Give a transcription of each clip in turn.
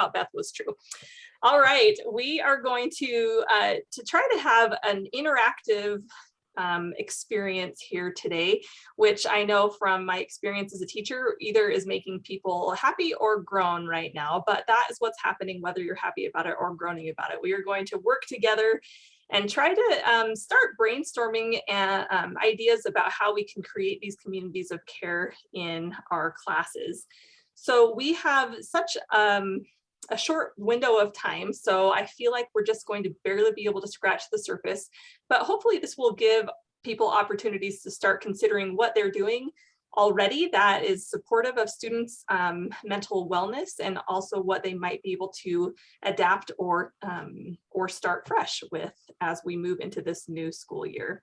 thought Beth was true. All right, we are going to uh, to try to have an interactive um, experience here today, which I know from my experience as a teacher, either is making people happy or groan right now, but that is what's happening whether you're happy about it or groaning about it. We are going to work together and try to um, start brainstorming uh, um, ideas about how we can create these communities of care in our classes. So we have such um, a short window of time. So I feel like we're just going to barely be able to scratch the surface, but hopefully this will give people opportunities to start considering what they're doing already that is supportive of students um, mental wellness and also what they might be able to adapt or um, or start fresh with as we move into this new school year.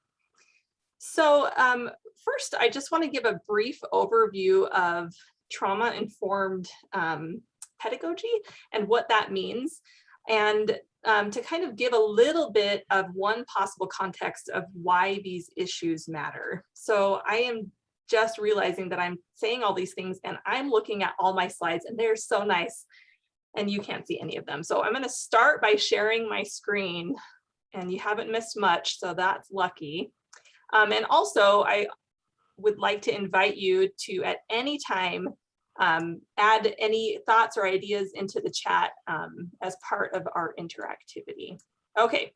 So um, first, I just want to give a brief overview of trauma-informed um, pedagogy and what that means. And um, to kind of give a little bit of one possible context of why these issues matter. So I am just realizing that I'm saying all these things and I'm looking at all my slides and they're so nice and you can't see any of them. So I'm going to start by sharing my screen and you haven't missed much, so that's lucky. Um, and also I would like to invite you to at any time um, add any thoughts or ideas into the chat um, as part of our interactivity. Okay,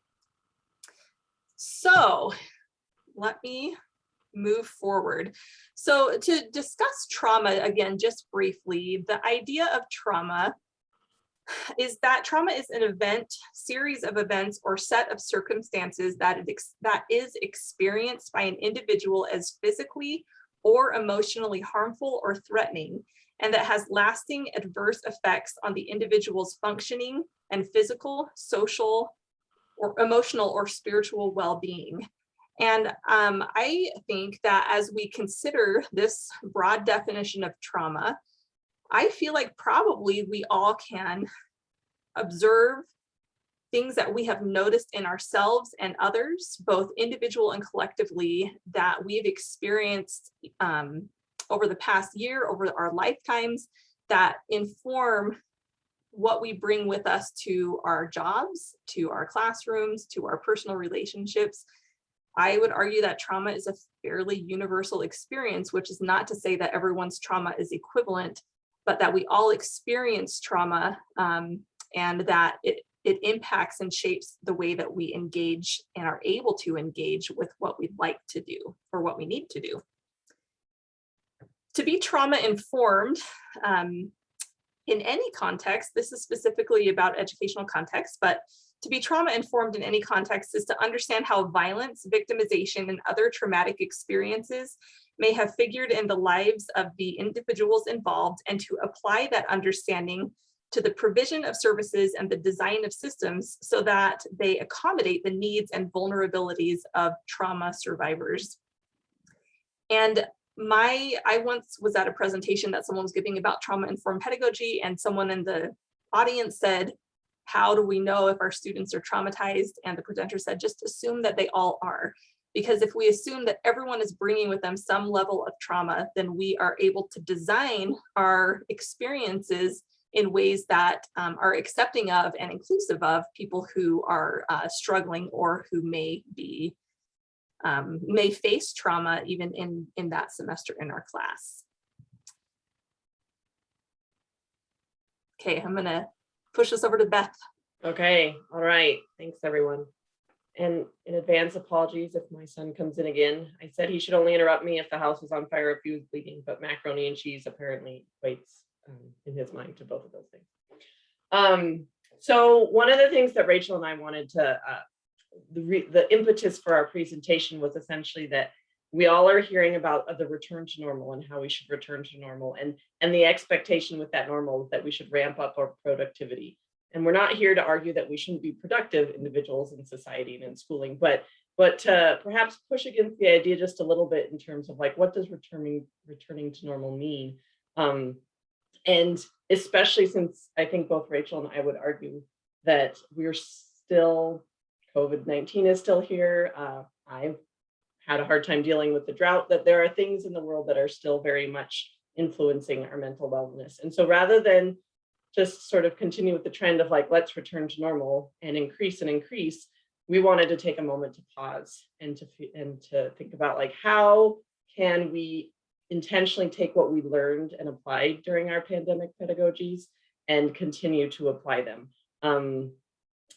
so let me move forward. So to discuss trauma again, just briefly, the idea of trauma is that trauma is an event, series of events or set of circumstances that, it that is experienced by an individual as physically or emotionally harmful or threatening and that has lasting adverse effects on the individual's functioning and physical, social, or emotional or spiritual well-being. And um, I think that as we consider this broad definition of trauma, I feel like probably we all can observe things that we have noticed in ourselves and others, both individual and collectively, that we've experienced um, over the past year, over our lifetimes that inform what we bring with us to our jobs, to our classrooms, to our personal relationships. I would argue that trauma is a fairly universal experience, which is not to say that everyone's trauma is equivalent, but that we all experience trauma um, and that it, it impacts and shapes the way that we engage and are able to engage with what we'd like to do or what we need to do. To be trauma informed um, in any context, this is specifically about educational context, but to be trauma informed in any context is to understand how violence, victimization, and other traumatic experiences may have figured in the lives of the individuals involved and to apply that understanding to the provision of services and the design of systems so that they accommodate the needs and vulnerabilities of trauma survivors. And my I once was at a presentation that someone was giving about trauma informed pedagogy and someone in the audience said, how do we know if our students are traumatized? And the presenter said, just assume that they all are. Because if we assume that everyone is bringing with them some level of trauma, then we are able to design our experiences in ways that um, are accepting of and inclusive of people who are uh, struggling or who may be um, may face trauma even in, in that semester in our class. Okay, I'm gonna push this over to Beth. Okay, all right. Thanks, everyone. And in advance, apologies if my son comes in again. I said he should only interrupt me if the house was on fire, or if he was bleeding, but macaroni and cheese apparently equates um, in his mind to both of those things. Um, so one of the things that Rachel and I wanted to uh, the, the impetus for our presentation was essentially that we all are hearing about uh, the return to normal and how we should return to normal and and the expectation with that normal that we should ramp up our productivity and we're not here to argue that we shouldn't be productive individuals in society and in schooling but but to perhaps push against the idea just a little bit in terms of like what does returning returning to normal mean um, and especially since i think both rachel and i would argue that we're still COVID-19 is still here. Uh, I've had a hard time dealing with the drought, that there are things in the world that are still very much influencing our mental wellness. And so rather than just sort of continue with the trend of like, let's return to normal and increase and increase, we wanted to take a moment to pause and to, and to think about like, how can we intentionally take what we learned and applied during our pandemic pedagogies and continue to apply them. Um,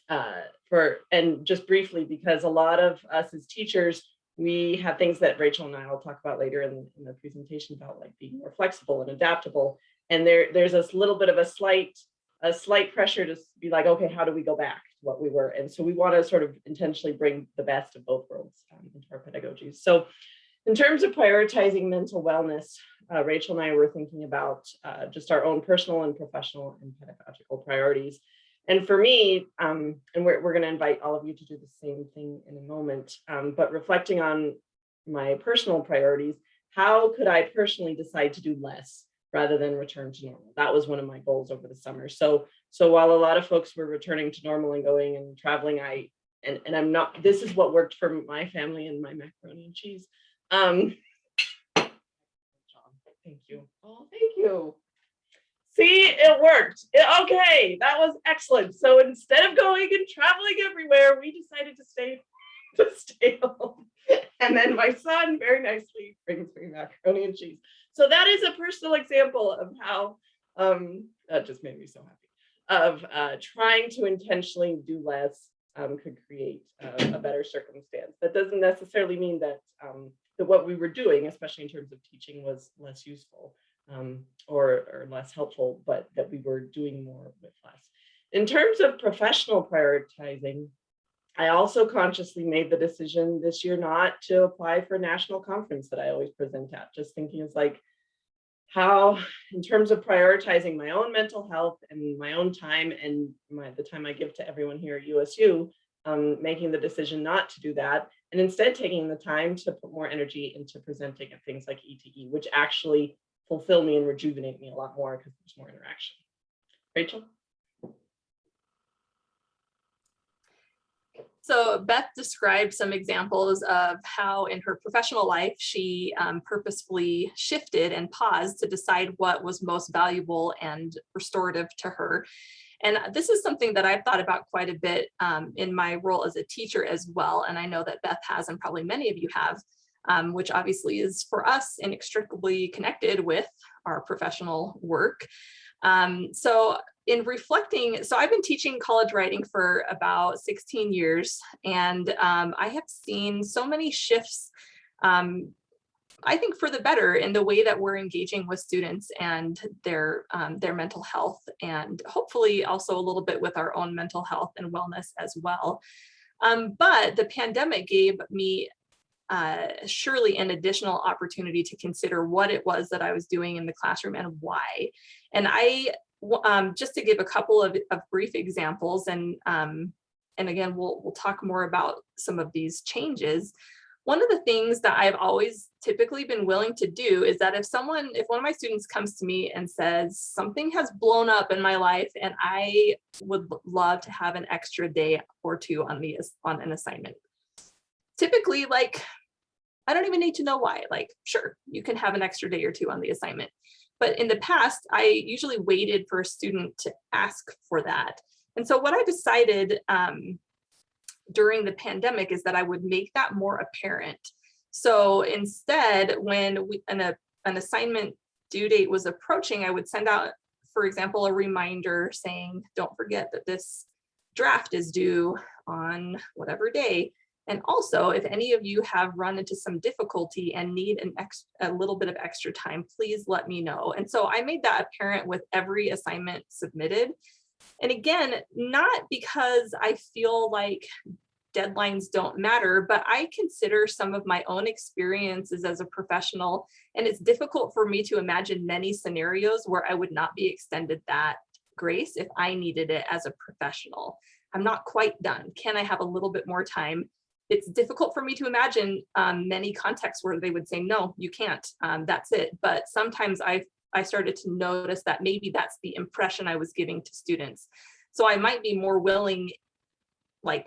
uh, for, and just briefly, because a lot of us as teachers, we have things that Rachel and I will talk about later in, in the presentation about like being more flexible and adaptable. And there, there's this little bit of a slight, a slight pressure to be like, okay, how do we go back to what we were? And so we want to sort of intentionally bring the best of both worlds um, into our pedagogies. So in terms of prioritizing mental wellness, uh, Rachel and I were thinking about uh, just our own personal and professional and pedagogical priorities. And for me, um, and we're, we're going to invite all of you to do the same thing in a moment, um, but reflecting on my personal priorities, how could I personally decide to do less rather than return to normal? That was one of my goals over the summer. So, so while a lot of folks were returning to normal and going and traveling, I, and, and I'm not, this is what worked for my family and my macaroni and cheese. Um, thank you. Oh, thank you. See, it worked. It- okay, that was excellent. So instead of going and traveling everywhere, we decided to stay to stay home. And then my son very nicely brings me macaroni and cheese. So that is a personal example of how um, that just made me so happy of uh, trying to intentionally do less um, could create a, a better circumstance. That doesn't necessarily mean that um, that what we were doing, especially in terms of teaching, was less useful um, or, or less helpful, but that we were doing more with less. In terms of professional prioritizing, I also consciously made the decision this year not to apply for a national conference that I always present at, just thinking it's like, how, in terms of prioritizing my own mental health and my own time and my, the time I give to everyone here at USU, um, making the decision not to do that, and instead taking the time to put more energy into presenting at things like ETE, which actually fulfill me and rejuvenate me a lot more because there's more interaction. Rachel? So Beth described some examples of how in her professional life, she um, purposefully shifted and paused to decide what was most valuable and restorative to her. And this is something that I've thought about quite a bit um, in my role as a teacher as well. And I know that Beth has, and probably many of you have, um, which obviously is for us inextricably connected with our professional work. Um, so in reflecting, so I've been teaching college writing for about 16 years, and um, I have seen so many shifts, um, I think for the better in the way that we're engaging with students and their, um, their mental health, and hopefully also a little bit with our own mental health and wellness as well. Um, but the pandemic gave me uh, surely an additional opportunity to consider what it was that I was doing in the classroom and why. And I um, just to give a couple of, of brief examples, and um, and again, we'll we'll talk more about some of these changes. One of the things that I've always typically been willing to do is that if someone, if one of my students comes to me and says something has blown up in my life and I would love to have an extra day or two on the on an assignment. Typically, like I don't even need to know why. Like, sure, you can have an extra day or two on the assignment. But in the past, I usually waited for a student to ask for that. And so what I decided um, during the pandemic is that I would make that more apparent. So instead, when we, an, a, an assignment due date was approaching, I would send out, for example, a reminder saying, don't forget that this draft is due on whatever day. And also, if any of you have run into some difficulty and need an ex a little bit of extra time, please let me know. And so I made that apparent with every assignment submitted. And again, not because I feel like deadlines don't matter, but I consider some of my own experiences as a professional, and it's difficult for me to imagine many scenarios where I would not be extended that grace if I needed it as a professional. I'm not quite done. Can I have a little bit more time? it's difficult for me to imagine um, many contexts where they would say, no, you can't, um, that's it. But sometimes I've I started to notice that maybe that's the impression I was giving to students. So I might be more willing, like,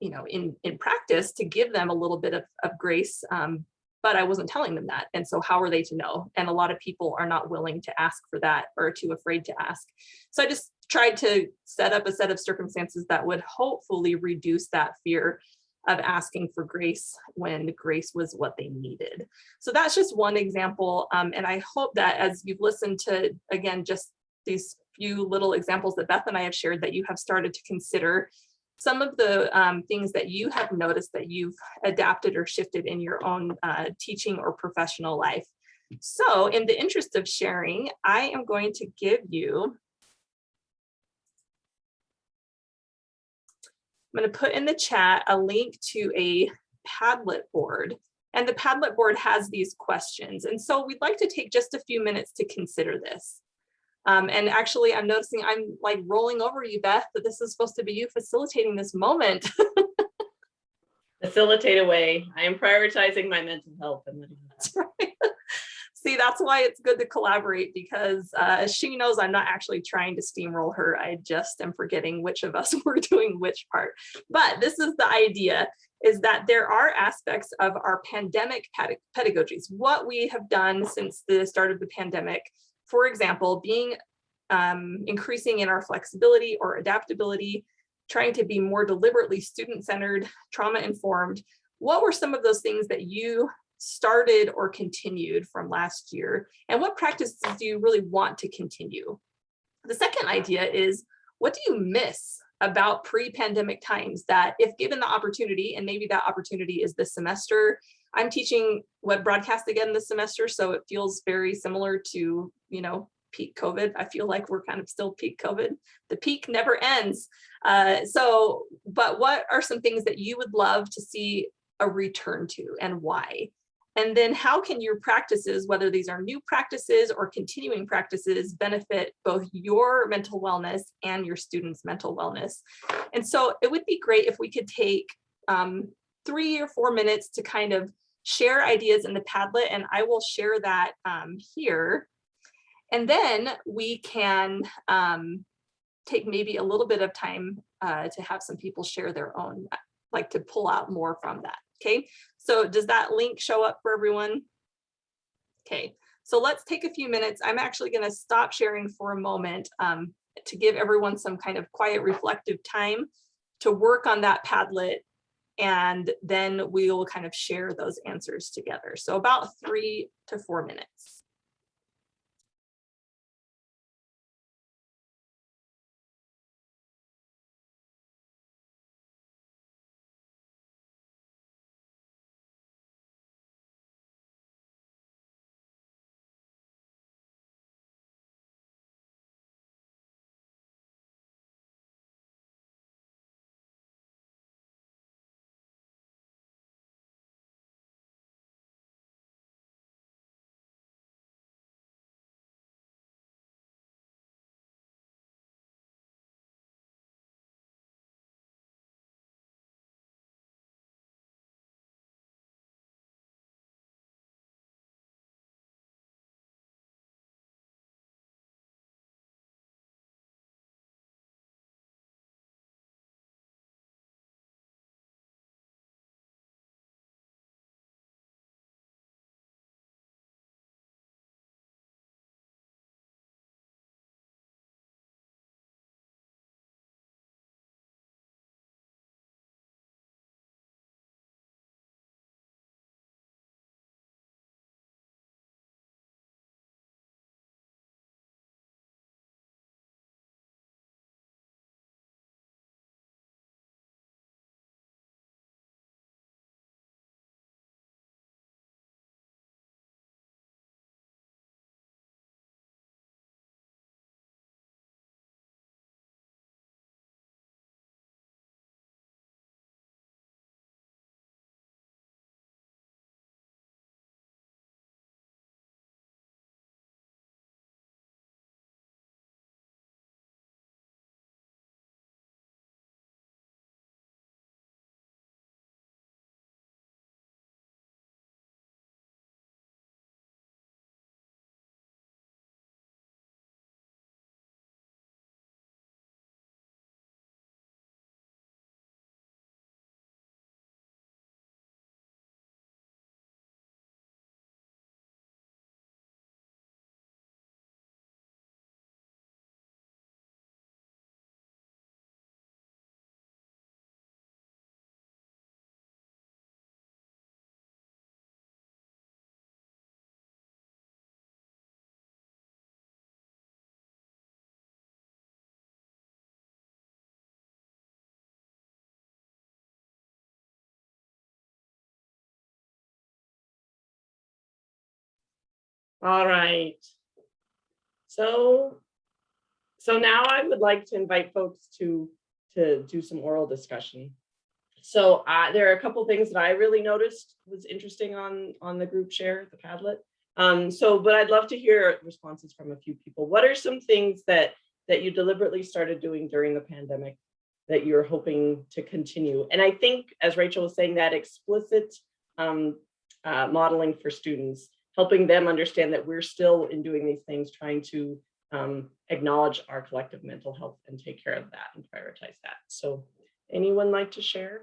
you know, in, in practice to give them a little bit of, of grace um, but I wasn't telling them that. And so how are they to know? And a lot of people are not willing to ask for that or too afraid to ask. So I just tried to set up a set of circumstances that would hopefully reduce that fear of asking for grace when grace was what they needed. So that's just one example. Um, and I hope that as you've listened to, again, just these few little examples that Beth and I have shared that you have started to consider some of the um, things that you have noticed that you've adapted or shifted in your own uh, teaching or professional life. So in the interest of sharing, I am going to give you I'm going to put in the chat a link to a Padlet board. And the Padlet board has these questions. And so we'd like to take just a few minutes to consider this. Um, and actually, I'm noticing I'm like rolling over you, Beth, that this is supposed to be you facilitating this moment. Facilitate away. I am prioritizing my mental health. And That's right. See, that's why it's good to collaborate because uh, she knows I'm not actually trying to steamroll her. I just am forgetting which of us were doing which part. But this is the idea is that there are aspects of our pandemic pedagogies, what we have done since the start of the pandemic. For example, being um, increasing in our flexibility or adaptability, trying to be more deliberately student-centered, trauma-informed. What were some of those things that you started or continued from last year? And what practices do you really want to continue? The second idea is, what do you miss about pre-pandemic times that if given the opportunity, and maybe that opportunity is this semester, I'm teaching web broadcast again this semester, so it feels very similar to, you know, peak COVID. I feel like we're kind of still peak COVID. The peak never ends. Uh, so, but what are some things that you would love to see a return to and why? And then how can your practices, whether these are new practices or continuing practices, benefit both your mental wellness and your students' mental wellness? And so it would be great if we could take um, three or four minutes to kind of share ideas in the Padlet, and I will share that um, here. And then we can um, take maybe a little bit of time uh, to have some people share their own, like to pull out more from that. Okay, so does that link show up for everyone? Okay, so let's take a few minutes. I'm actually going to stop sharing for a moment um, to give everyone some kind of quiet reflective time to work on that Padlet and then we will kind of share those answers together. So about three to four minutes. All right. So, so now I would like to invite folks to, to do some oral discussion. So uh, there are a couple things that I really noticed was interesting on, on the group share, the Padlet. Um, so, but I'd love to hear responses from a few people. What are some things that, that you deliberately started doing during the pandemic that you're hoping to continue? And I think, as Rachel was saying, that explicit um, uh, modeling for students, helping them understand that we're still in doing these things, trying to um, acknowledge our collective mental health and take care of that and prioritize that. So anyone like to share?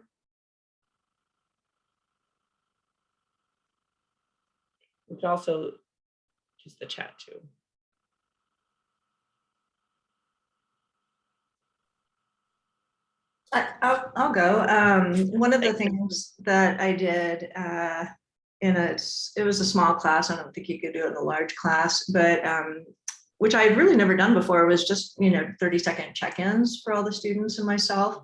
We could also use the chat too. I- I'll, I'll go. Um, one of the things that I did, uh, in a, it was a small class. I don't think you could do it in a large class, but, um, which I had really never done before was just, you know, 30 second check-ins for all the students and myself.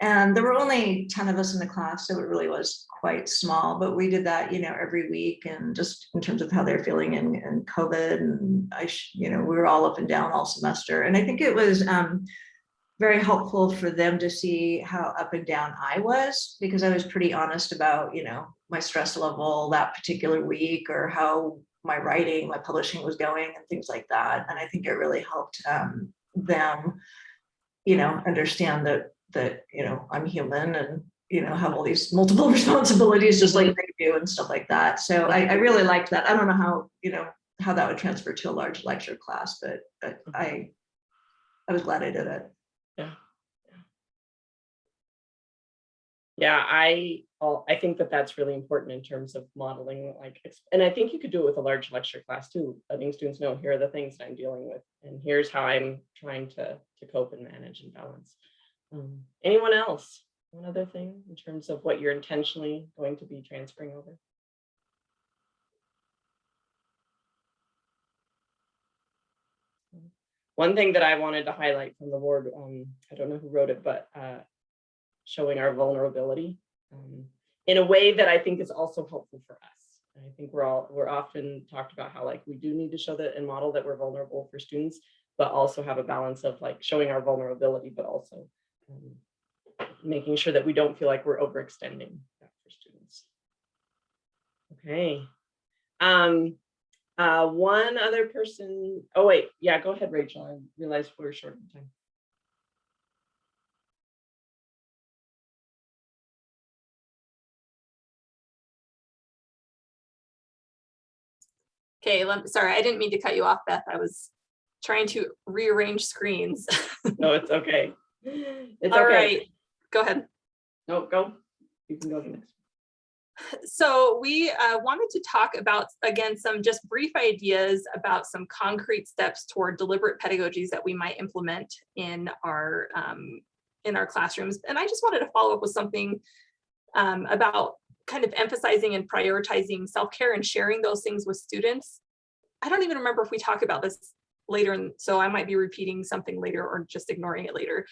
And there were only 10 of us in the class, so it really was quite small, but we did that, you know, every week and just in terms of how they're feeling in, in COVID and I, you know, we were all up and down all semester. And I think it was, um, very helpful for them to see how up and down I was because I was pretty honest about, you know, my stress level that particular week or how my writing, my publishing was going and things like that. And I think it really helped um, them, you know, understand that, that, you know, I'm human and, you know, have all these multiple responsibilities just like they do and stuff like that. So I, I really liked that. I don't know how, you know, how that would transfer to a large lecture class, but, but I, I was glad I did it. Yeah, I, oh, I think that that's really important in terms of modeling, like, and I think you could do it with a large lecture class too, letting students know, here are the things that I'm dealing with, and here's how I'm trying to, to cope and manage and balance. Um, Anyone else? One other thing in terms of what you're intentionally going to be transferring over? One thing that I wanted to highlight from the board, um, I don't know who wrote it, but uh, showing our vulnerability um, in a way that I think is also helpful for us. And I think we're all, we're often talked about how like we do need to show that and model that we're vulnerable for students, but also have a balance of like showing our vulnerability, but also um, making sure that we don't feel like we're overextending that for students. Okay. Um, uh, one other person, oh wait, yeah, go ahead, Rachel. I realized we're short on time. Okay, sorry, I didn't mean to cut you off, Beth. I was trying to rearrange screens. No, it's okay. It's All okay. right, go ahead. No, go. You can go next. So we uh, wanted to talk about, again, some just brief ideas about some concrete steps toward deliberate pedagogies that we might implement in our um, in our classrooms. And I just wanted to follow up with something um, about kind of emphasizing and prioritizing self-care and sharing those things with students. I don't even remember if we talk about this later, and so I might be repeating something later or just ignoring it later.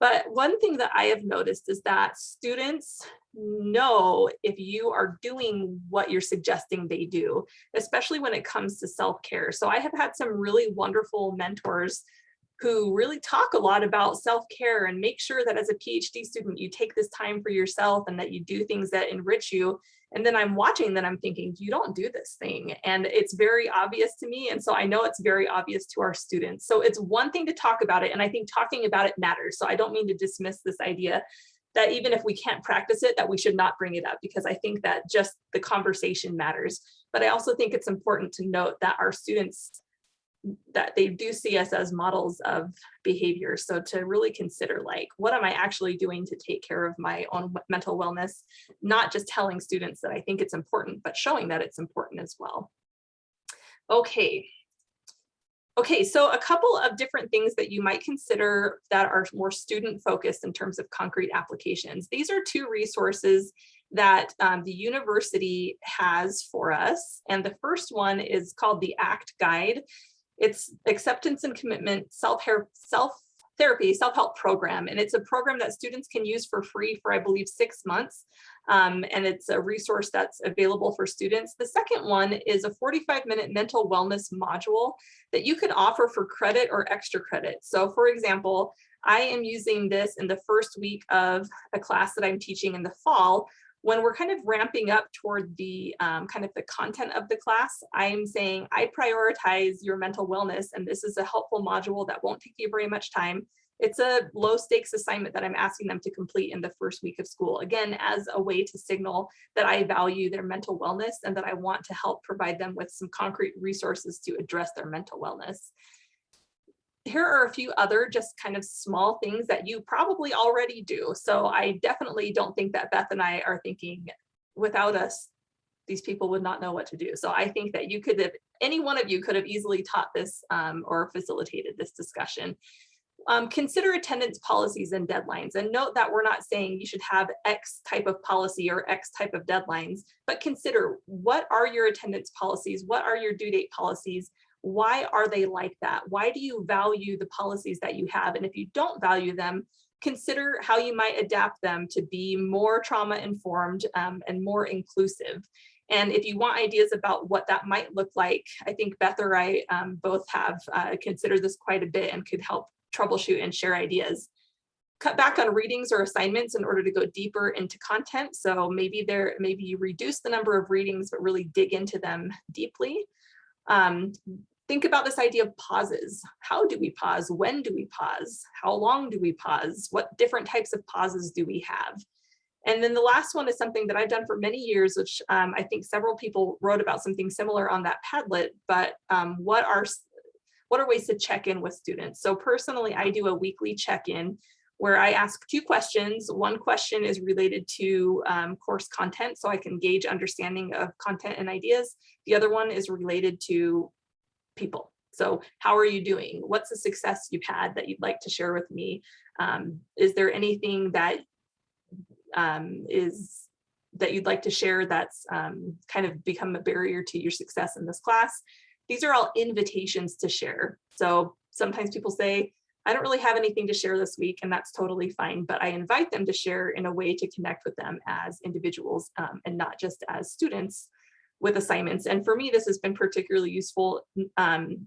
But one thing that I have noticed is that students know if you are doing what you're suggesting they do, especially when it comes to self-care. So I have had some really wonderful mentors who really talk a lot about self-care and make sure that as a PhD student, you take this time for yourself and that you do things that enrich you. And then I'm watching that I'm thinking, you don't do this thing. And it's very obvious to me. And so I know it's very obvious to our students. So it's one thing to talk about it. And I think talking about it matters. So I don't mean to dismiss this idea that even if we can't practice it, that we should not bring it up because I think that just the conversation matters. But I also think it's important to note that our students that they do see us as models of behavior. So to really consider like, what am I actually doing to take care of my own mental wellness? Not just telling students that I think it's important, but showing that it's important as well. Okay. Okay, so a couple of different things that you might consider that are more student focused in terms of concrete applications. These are two resources that um, the university has for us. And the first one is called the ACT Guide. It's acceptance and commitment, self-care, self therapy self-help program and it's a program that students can use for free for i believe six months um, and it's a resource that's available for students. The second one is a 45 minute mental wellness module that you could offer for credit or extra credit. So for example i am using this in the first week of a class that i'm teaching in the fall when we're kind of ramping up toward the um, kind of the content of the class, I'm saying I prioritize your mental wellness and this is a helpful module that won't take you very much time. It's a low stakes assignment that I'm asking them to complete in the first week of school, again, as a way to signal that I value their mental wellness and that I want to help provide them with some concrete resources to address their mental wellness here are a few other just kind of small things that you probably already do. So I definitely don't think that Beth and I are thinking without us, these people would not know what to do. So I think that you could have, any one of you could have easily taught this um, or facilitated this discussion. Um, consider attendance policies and deadlines and note that we're not saying you should have X type of policy or X type of deadlines, but consider what are your attendance policies? What are your due date policies? Why are they like that? Why do you value the policies that you have? And if you don't value them, consider how you might adapt them to be more trauma informed um, and more inclusive. And if you want ideas about what that might look like, I think Beth or I um, both have uh, considered this quite a bit and could help troubleshoot and share ideas. Cut back on readings or assignments in order to go deeper into content. So maybe there, maybe you reduce the number of readings, but really dig into them deeply. Um, think about this idea of pauses. How do we pause? When do we pause? How long do we pause? What different types of pauses do we have? And then the last one is something that I've done for many years, which um, I think several people wrote about something similar on that Padlet, but um, what are what are ways to check in with students? So personally, I do a weekly check-in where I ask two questions. One question is related to um, course content, so I can gauge understanding of content and ideas. The other one is related to people. So how are you doing? What's a success you've had that you'd like to share with me? Um, is there anything that um, is that you'd like to share that's um, kind of become a barrier to your success in this class? These are all invitations to share. So sometimes people say, I don't really have anything to share this week, and that's totally fine, but I invite them to share in a way to connect with them as individuals um, and not just as students with assignments. And for me, this has been particularly useful. Um,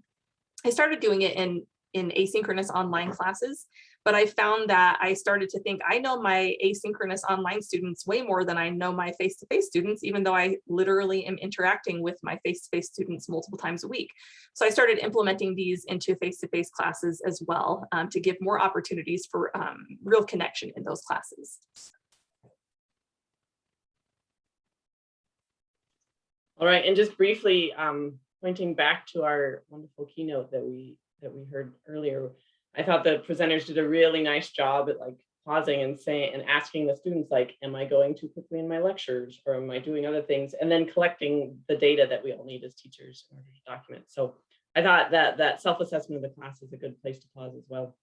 I started doing it in, in asynchronous online classes, but I found that I started to think I know my asynchronous online students way more than I know my face-to-face -face students, even though I literally am interacting with my face-to-face -face students multiple times a week. So I started implementing these into face-to-face -face classes as well um, to give more opportunities for um, real connection in those classes. All right, and just briefly um, pointing back to our wonderful keynote that we that we heard earlier, I thought the presenters did a really nice job at like pausing and saying and asking the students like, am I going too quickly in my lectures or am I doing other things? And then collecting the data that we all need as teachers in order to document. So I thought that that self-assessment of the class is a good place to pause as well.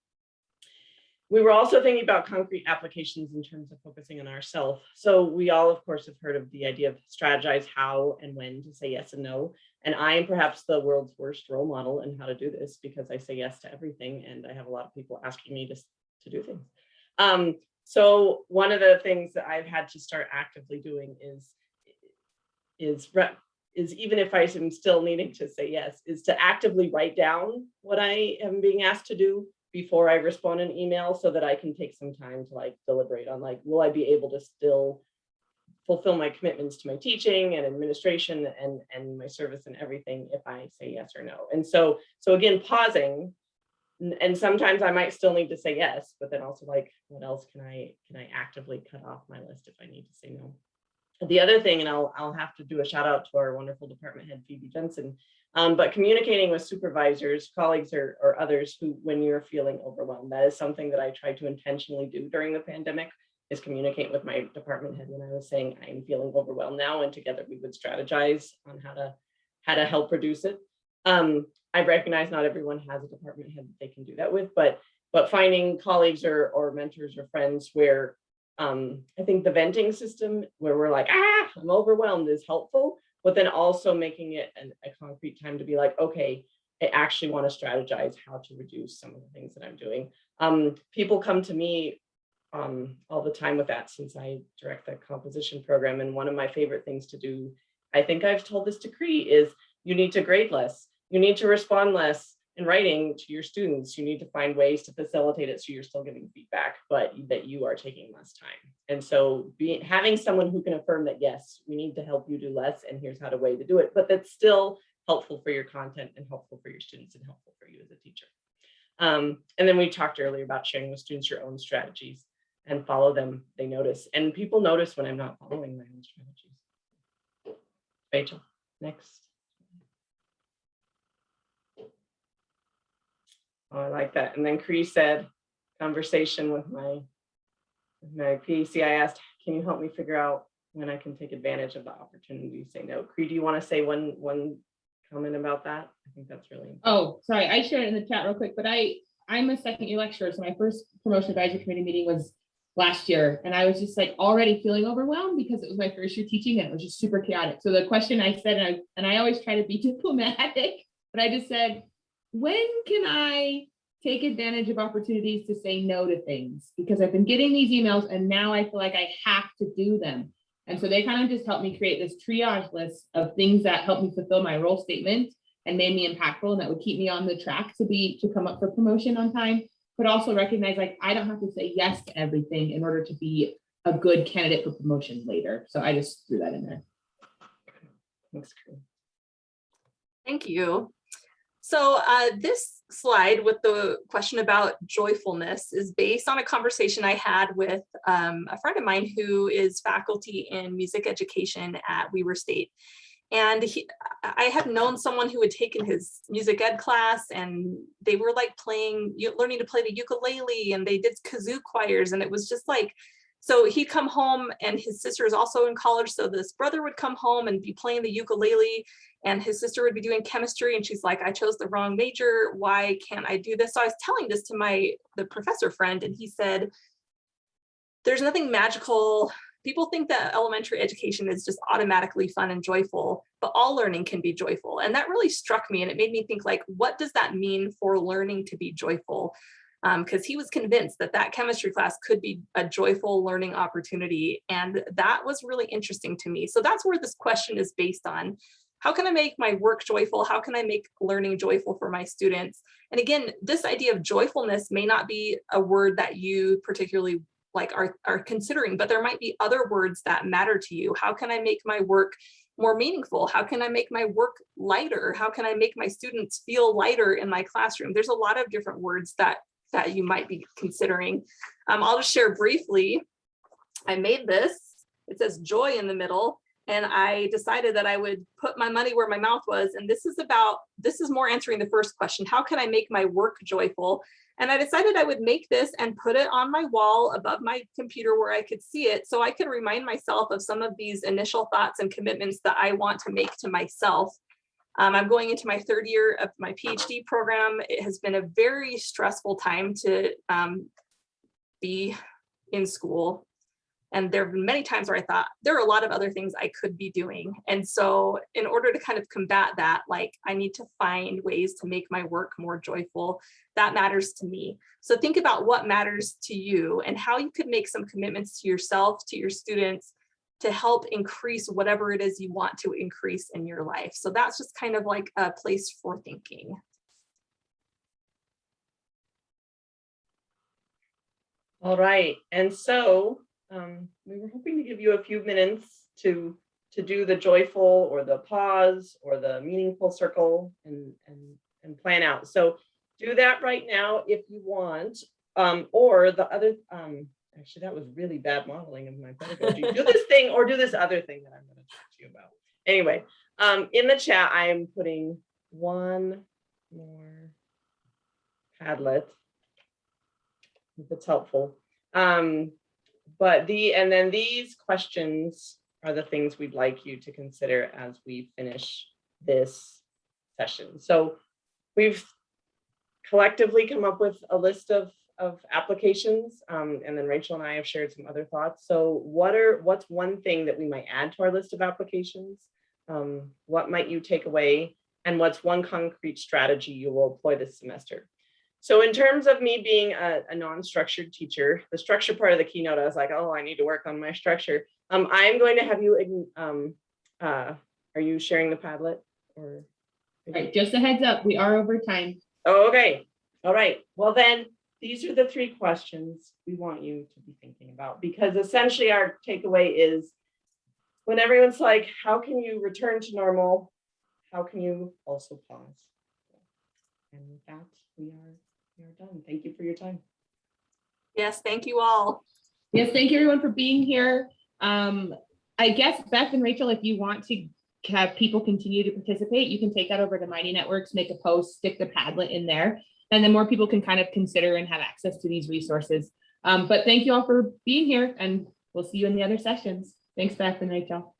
We were also thinking about concrete applications in terms of focusing on ourselves. So we all, of course, have heard of the idea of strategize how and when to say yes and no. And I am perhaps the world's worst role model in how to do this because I say yes to everything and I have a lot of people asking me to, to do things. Um, so one of the things that I've had to start actively doing is, is is even if I am still needing to say yes, is to actively write down what I am being asked to do before I respond an email so that I can take some time to like deliberate on like, will I be able to still fulfill my commitments to my teaching and administration and, and my service and everything if I say yes or no. And so, so again, pausing, and sometimes I might still need to say yes, but then also like, what else can I, can I actively cut off my list if I need to say no? The other thing, and I'll, I'll have to do a shout out to our wonderful department head, Phebe Jensen, um, but communicating with supervisors, colleagues, or, or others who, when you're feeling overwhelmed, that is something that I tried to intentionally do during the pandemic is communicate with my department head when I was saying I'm feeling overwhelmed now, and together we would strategize on how to how to help reduce it. Um, I recognize not everyone has a department head that they can do that with, but but finding colleagues or or mentors or friends where um, I think the venting system where we're like, ah, I'm overwhelmed is helpful but then also making it an, a concrete time to be like, okay, I actually want to strategize how to reduce some of the things that I'm doing. Um, people come to me um, all the time with that since I direct the composition program. And one of my favorite things to do, I think I've told this to is you need to grade less. You need to respond less in writing to your students. You need to find ways to facilitate it so you're still getting feedback, but that you are taking less time. And so being having someone who can affirm that, yes, we need to help you do less and here's how to way to do it, but that's still helpful for your content and helpful for your students and helpful for you as a teacher. Um, and then we talked earlier about sharing with students your own strategies and follow them, they notice. And people notice when I'm not following my own strategies. Rachel, next. Oh, I like that. And then Cree said, conversation with my, my PEC, I asked, can you help me figure out when I can take advantage of the opportunity to say no? Cree, do you want to say one, one comment about that? I think that's really important. Oh, sorry, I shared it in the chat real quick, but I, I'm a second year lecturer, so my first promotion advisory committee meeting was last year, and I was just like already feeling overwhelmed because it was my first year teaching and it was just super chaotic. So the question I said, and I, and I always try to be diplomatic, but I just said, when can I take advantage of opportunities to say no to things? Because I've been getting these emails and now I feel like I have to do them. And so they kind of just helped me create this triage list of things that help me fulfill my role statement and made me impactful and that would keep me on the track to be to come up for promotion on time, but also recognize like I don't have to say yes to everything in order to be a good candidate for promotion later. So I just threw that in there. Thanks, Cree. Thank you. So uh, this slide with the question about joyfulness is based on a conversation I had with um, a friend of mine who is faculty in music education at Weber State. And he, I had known someone who had taken his music ed class and they were like playing, learning to play the ukulele and they did kazoo choirs and it was just like, so he'd come home and his sister is also in college. So this brother would come home and be playing the ukulele and his sister would be doing chemistry and she's like, I chose the wrong major. Why can't I do this? So I was telling this to my, the professor friend and he said, there's nothing magical. People think that elementary education is just automatically fun and joyful, but all learning can be joyful. And that really struck me and it made me think like, what does that mean for learning to be joyful? because um, he was convinced that that chemistry class could be a joyful learning opportunity. And that was really interesting to me. So that's where this question is based on. How can I make my work joyful? How can I make learning joyful for my students? And again, this idea of joyfulness may not be a word that you particularly like are, are considering, but there might be other words that matter to you. How can I make my work more meaningful? How can I make my work lighter? How can I make my students feel lighter in my classroom? There's a lot of different words that that you might be considering. Um, I'll just share briefly. I made this, it says joy in the middle, and I decided that I would put my money where my mouth was. And this is about, this is more answering the first question, how can I make my work joyful? And I decided I would make this and put it on my wall above my computer where I could see it so I could remind myself of some of these initial thoughts and commitments that I want to make to myself um, I'm going into my third year of my PhD program. It has been a very stressful time to um, be in school. And there have been many times where I thought there are a lot of other things I could be doing. And so in order to kind of combat that, like I need to find ways to make my work more joyful. That matters to me. So think about what matters to you and how you could make some commitments to yourself, to your students, to help increase whatever it is you want to increase in your life. So that's just kind of like a place for thinking. All right, and so um, we were hoping to give you a few minutes to to do the joyful or the pause or the meaningful circle and and and plan out. So do that right now if you want, um, or the other um, actually that was really bad modeling of my pedagogy. do this thing or do this other thing that I'm going to talk to you about. Anyway, um, in the chat, I am putting one more Padlet, if it's helpful. Um, but the, and then these questions are the things we'd like you to consider as we finish this session. So we've collectively come up with a list of of applications um, and then Rachel and I have shared some other thoughts. So what are what's one thing that we might add to our list of applications? Um, what might you take away And what's one concrete strategy you will employ this semester? So in terms of me being a, a non-structured teacher, the structure part of the keynote, I was like, oh, I need to work on my structure. Um, I'm going to have you, um, uh, are you sharing the Padlet or? Right, just a heads up, we are over time. Oh, Okay, all right. Well, then, these are the three questions we want you to be thinking about, because essentially our takeaway is when everyone's like, how can you return to normal? How can you also pause? And with that, we are, we are done. Thank you for your time. Yes, thank you all. Yes, thank you everyone for being here. Um, I guess Beth and Rachel, if you want to have people continue to participate, you can take that over to Mighty Networks, make a post, stick the Padlet in there. And then more people can kind of consider and have access to these resources. Um, but thank you all for being here and we'll see you in the other sessions. Thanks, Beth and Rachel.